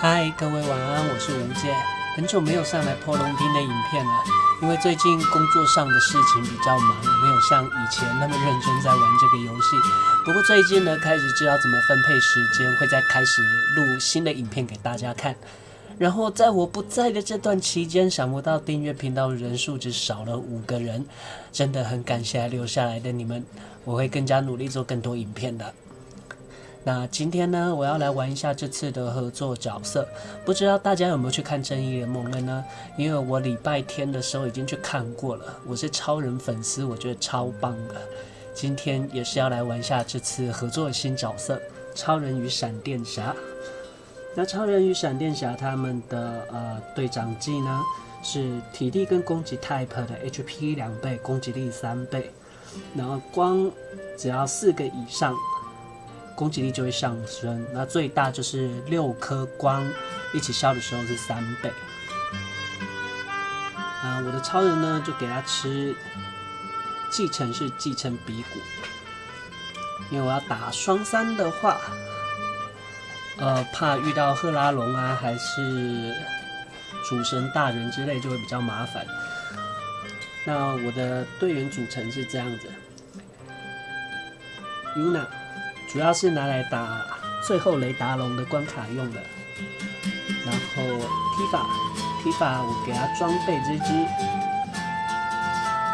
嗨，各位晚安，我是吴姐。很久没有上来破龙厅的影片了，因为最近工作上的事情比较忙，没有像以前那么认真在玩这个游戏。不过最近呢，开始知道怎么分配时间，会再开始录新的影片给大家看。然后在我不在的这段期间，想不到订阅频道人数只少了五个人，真的很感谢留下来的你们，我会更加努力做更多影片的。那今天呢，我要来玩一下这次的合作角色，不知道大家有没有去看《正义联盟》了呢？因为我礼拜天的时候已经去看过了，我是超人粉丝，我觉得超棒的。今天也是要来玩一下这次合作的新角色——超人与闪电侠。那超人与闪电侠他们的呃队长技呢，是体力跟攻击 type 的 HP 两倍，攻击力三倍，然后光只要四个以上。攻击力就会上升，那最大就是六颗光一起消的时候是三倍。啊，我的超人呢就给他吃继承是继承鼻骨，因为我要打双三的话，呃，怕遇到赫拉龙啊还是主神大人之类就会比较麻烦。那我的队员组成是这样子，Yuna。主要是拿来打最后雷达龙的关卡用的，然后 Tifa，Tifa 我给他装备这只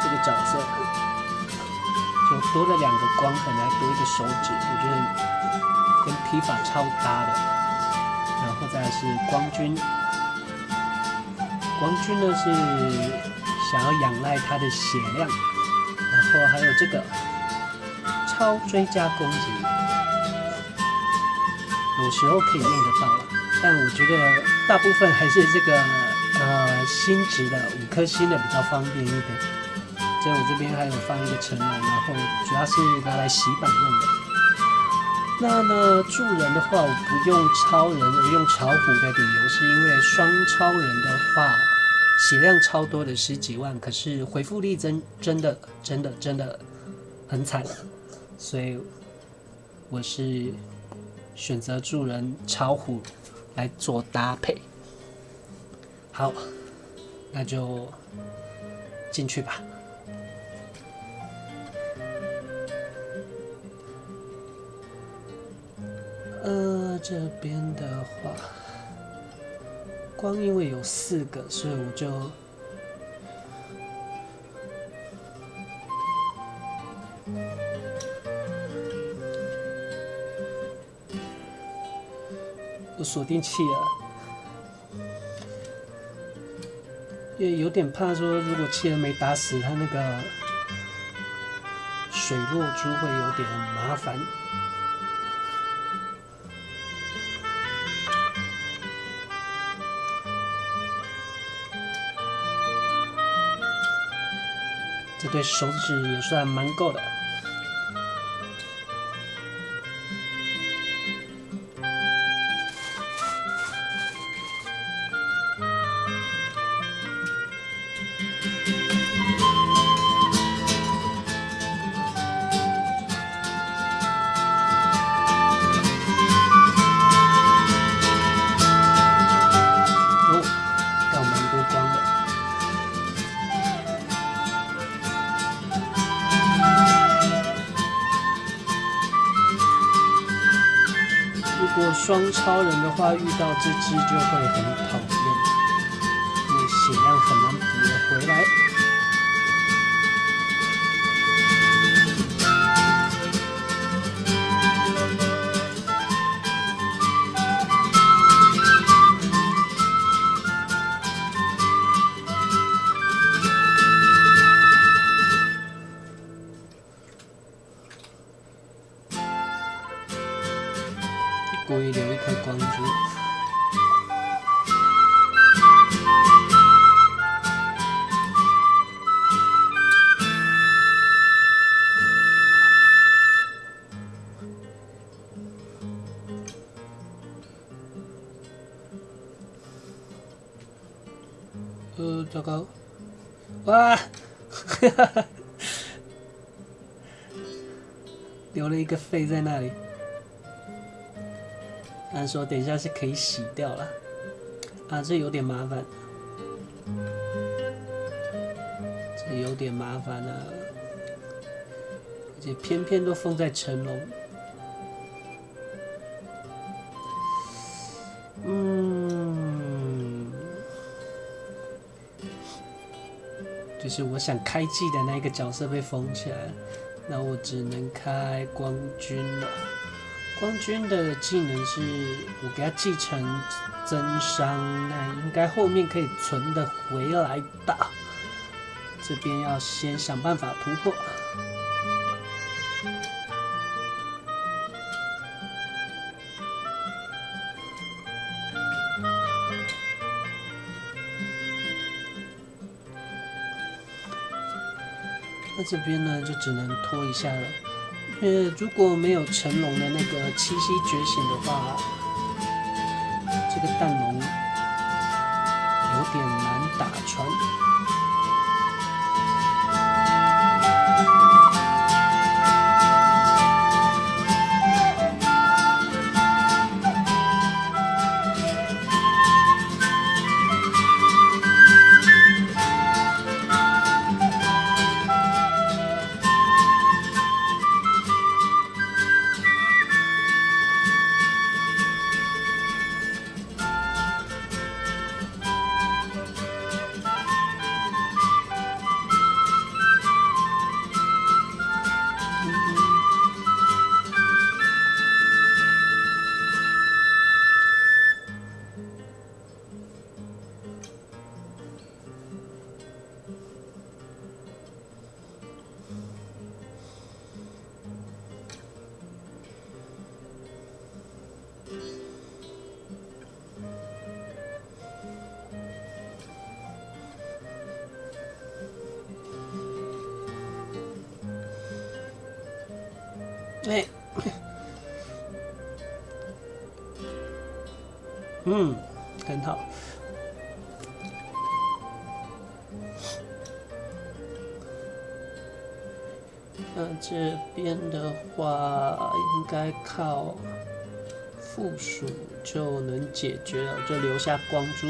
这个角色，就多了两个光痕，来多一个手指，我觉得跟 Tifa 超搭的。然后再是光君，光君呢是想要仰赖他的血量，然后还有这个超追加攻击。有时候可以用得到，但我觉得大部分还是这个呃星值的五颗星的比较方便一点。所以我这边还有放一个成人，然后主要是拿来洗版用的。那呢助人的话，我不用超人而用巧虎的理由，是因为双超人的话血量超多的十几万，可是回复力真真的真的真的很惨，所以我是。选择助人超虎来做搭配，好，那就进去吧。呃，这边的话，光因为有四个，所以我就。锁定器了，也有点怕说，如果企鹅没打死，它那个水落珠会有点麻烦。这对手指也算蛮够的。如果双超人的话，遇到这只就会很讨厌，因为血量很难补得回来。糟糕！哇，哈哈哈，留了一个肺在那里。按说等一下是可以洗掉了，啊，这有点麻烦，这有点麻烦啊，而且偏偏都封在成龙。就是我想开技的那个角色被封起来，那我只能开光君了。光君的技能是我给他继承增伤，那应该后面可以存的回来吧。这边要先想办法突破。这边呢，就只能拖一下了。呃，如果没有成龙的那个七夕觉醒的话，这个蛋龙有点难打穿。哎，嗯，很好。那这边的话，应该靠附属就能解决了，就留下光珠。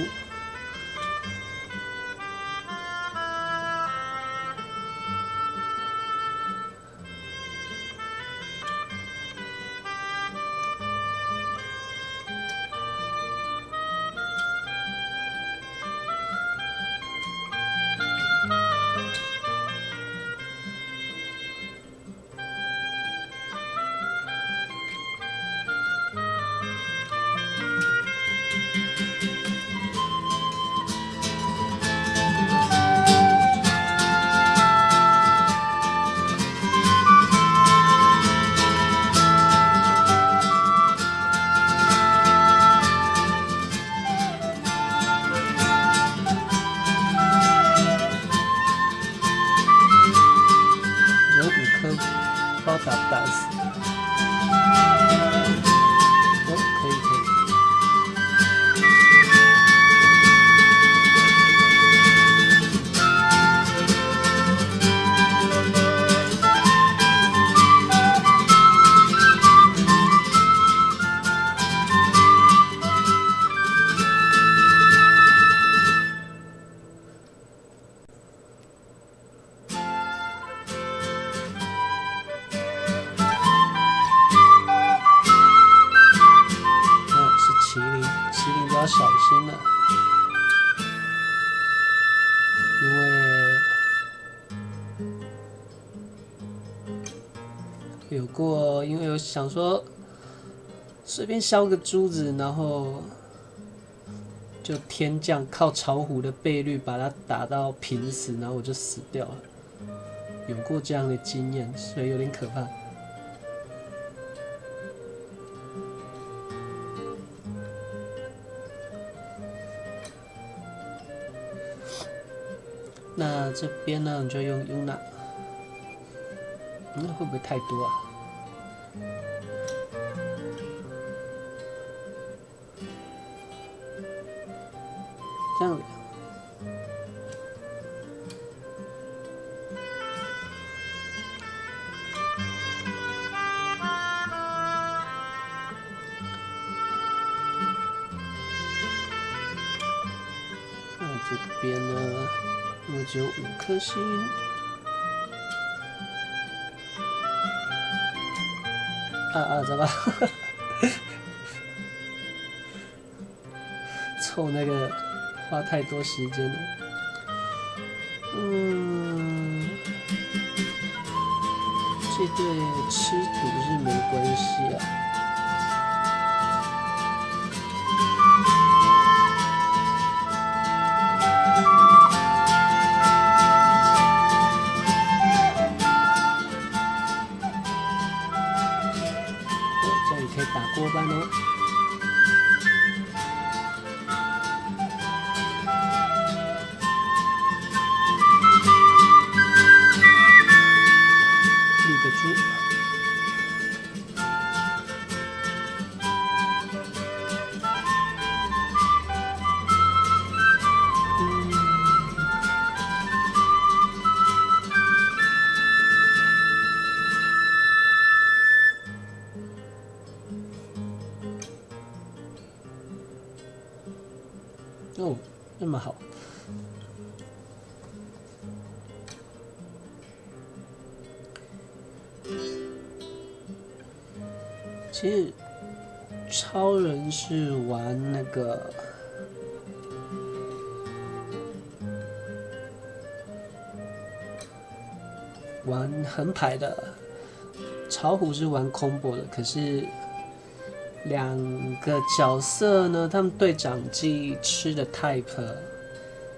随便削个珠子，然后就天降靠巢虎的倍率把它打到平死，然后我就死掉了。有过这样的经验，所以有点可怕。那这边呢，就用 UNA，那会不会太多啊？这边呢，我只有五颗星。啊啊，怎么？凑那个花太多时间了。嗯，这对吃土是没关系啊。哦，其实超人是玩那个玩横排的，草虎是玩 combo 的，可是。两个角色呢，他们对长技吃的 type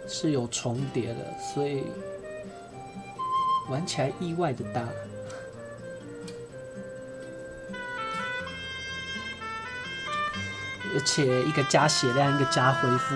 是有重叠的，所以玩起来意外的大。而且一个加血量，一个加恢复。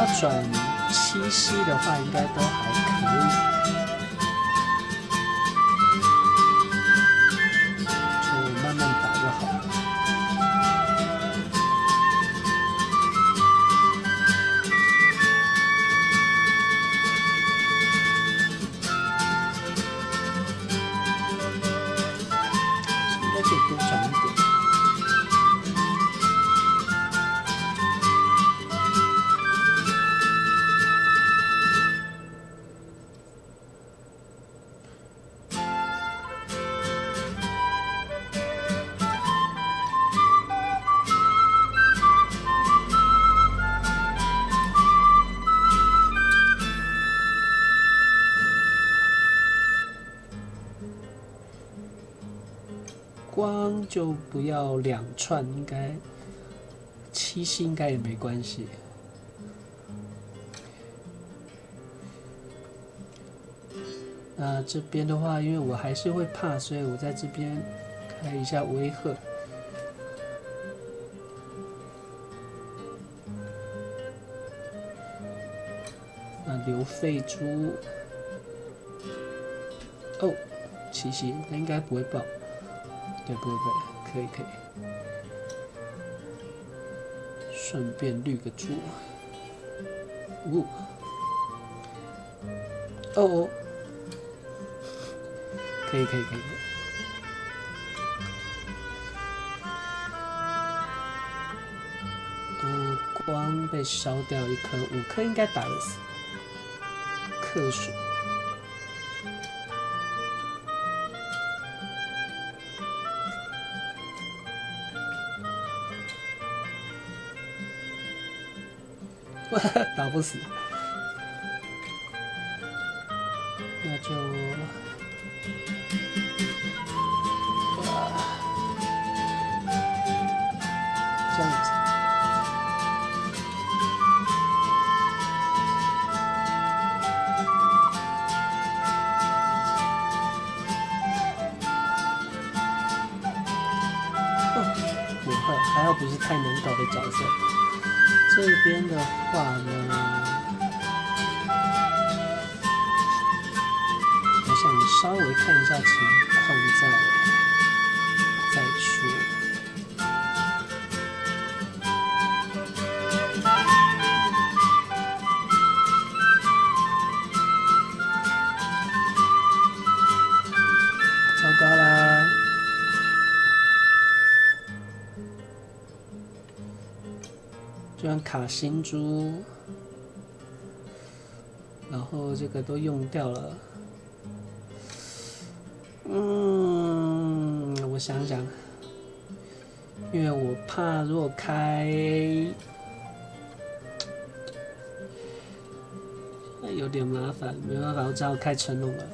要转七夕的话，应该都还可以。就不要两串，应该七星应该也没关系。那这边的话，因为我还是会怕，所以我在这边开一下威吓。那留废猪，哦，七星，那应该不会爆。对不对？可以可以，顺便绿个猪。呜，哦哦，可以可以可以。嗯，光被烧掉一颗，五颗应该打得死。克数。打不死。那就。这样子。不会还好不是太能搞的角色。这边的话呢，我想稍微看一下情况。卡星珠，然后这个都用掉了。嗯，我想想，因为我怕如果开，有点麻烦，没办法，我只好开成龙了，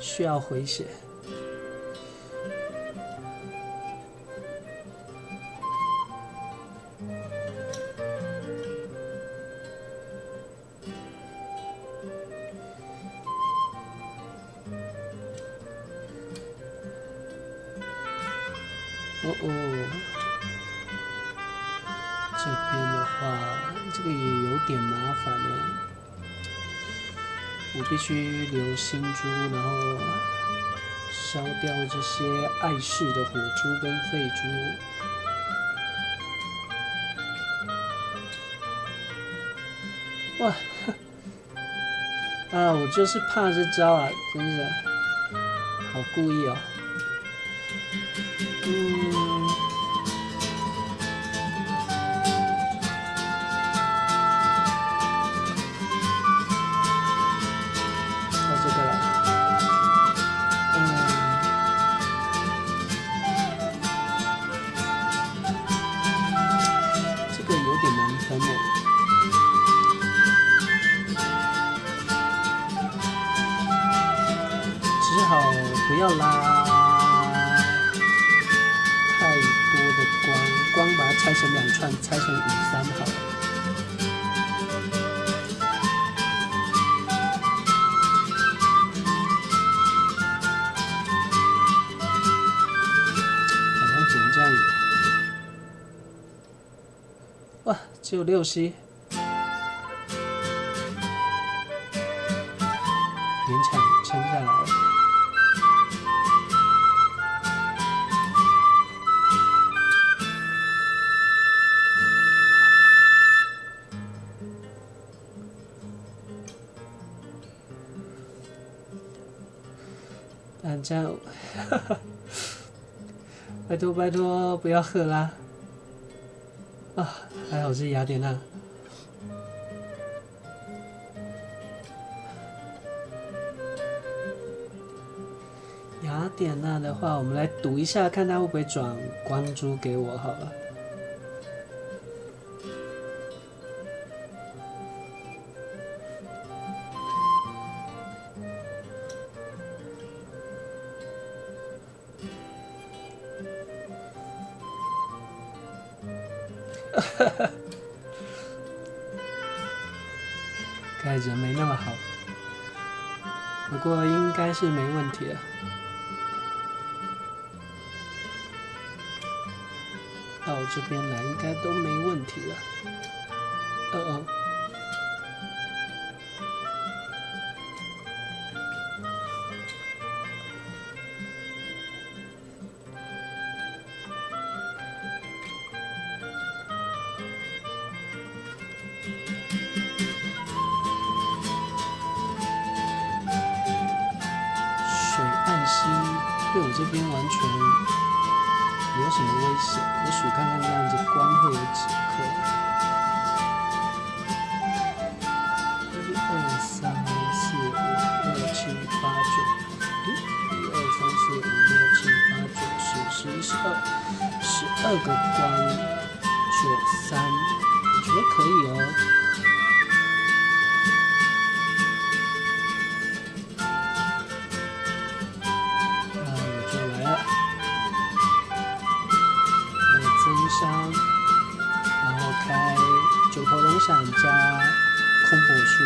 需要回血。珠，然后烧掉这些碍事的火珠跟废珠。哇！啊，我就是怕这招啊，真是，好故意哦。嗯。只好不要拉太多的光，光把它拆成两串，拆成五三好，好像只能这样子。哇，只有六 C。反正，拜托拜托，不要喝啦！啊。还好是雅典娜。雅典娜的话，我们来赌一下，看他会不会转光珠给我好了。盖子没那么好，不过应该是没问题了。到这边来应该都没问题了。哦哦。西对我这边完全没有什么危险。我数看看这样子光会有几颗，一、二、三、四、五、六、七、八、九，一、二、三、四、五、六、七、八、九、十、十一、十二，十二个光，九、三，我觉得可以哦。啊恐怖死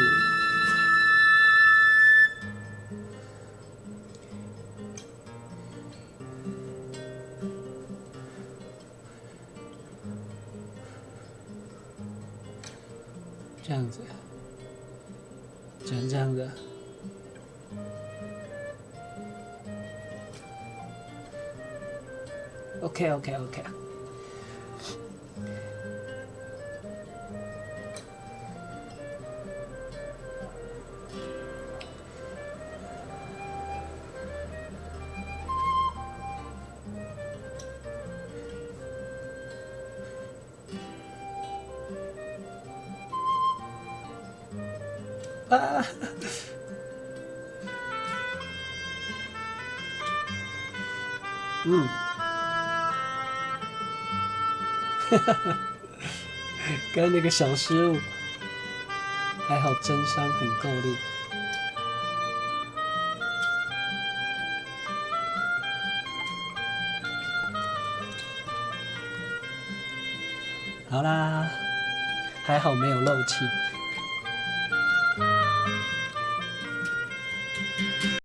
啊！嗯，哈哈哈，刚那个小失误，还好真伤很够力。好啦，还好没有漏气。